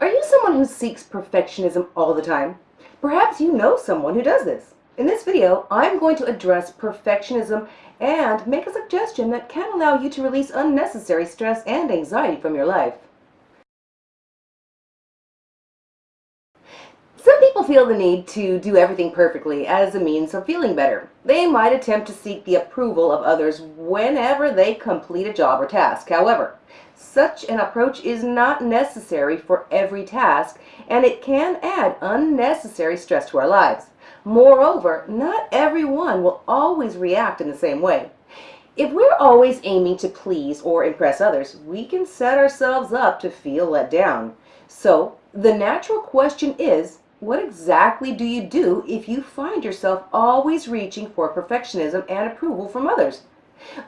Are you someone who seeks perfectionism all the time? Perhaps you know someone who does this. In this video, I'm going to address perfectionism and make a suggestion that can allow you to release unnecessary stress and anxiety from your life. Some people feel the need to do everything perfectly as a means of feeling better. They might attempt to seek the approval of others whenever they complete a job or task. However, such an approach is not necessary for every task, and it can add unnecessary stress to our lives. Moreover, not everyone will always react in the same way. If we're always aiming to please or impress others, we can set ourselves up to feel let down. So, the natural question is, what exactly do you do if you find yourself always reaching for perfectionism and approval from others?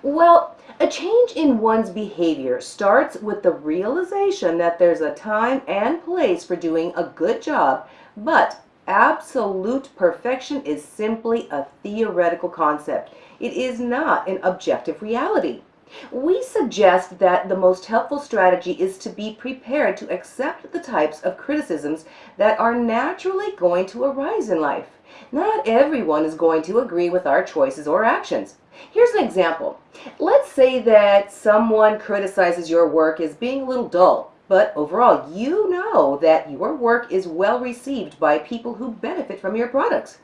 Well, a change in one's behavior starts with the realization that there's a time and place for doing a good job, but absolute perfection is simply a theoretical concept. It is not an objective reality. We suggest that the most helpful strategy is to be prepared to accept the types of criticisms that are naturally going to arise in life. Not everyone is going to agree with our choices or actions. Here's an example. Let's say that someone criticizes your work as being a little dull, but overall you know that your work is well received by people who benefit from your products.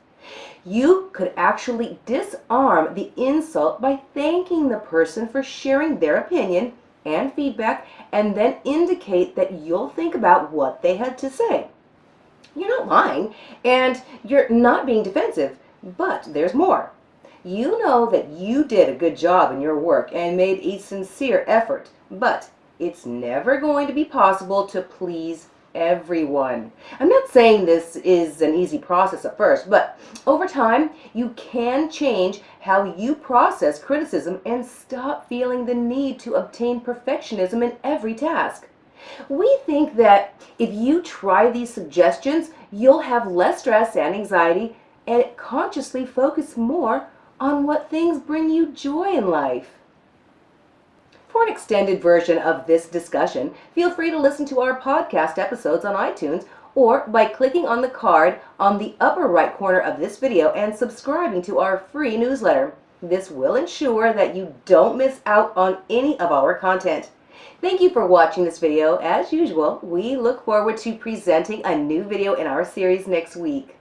You could actually disarm the insult by thanking the person for sharing their opinion and feedback and then indicate that you'll think about what they had to say. You're not lying and you're not being defensive, but there's more. You know that you did a good job in your work and made a sincere effort, but it's never going to be possible to please everyone. I'm not saying this is an easy process at first, but over time, you can change how you process criticism and stop feeling the need to obtain perfectionism in every task. We think that if you try these suggestions, you'll have less stress and anxiety and consciously focus more on what things bring you joy in life. An extended version of this discussion, feel free to listen to our podcast episodes on iTunes or by clicking on the card on the upper right corner of this video and subscribing to our free newsletter. This will ensure that you don't miss out on any of our content. Thank you for watching this video. As usual, we look forward to presenting a new video in our series next week.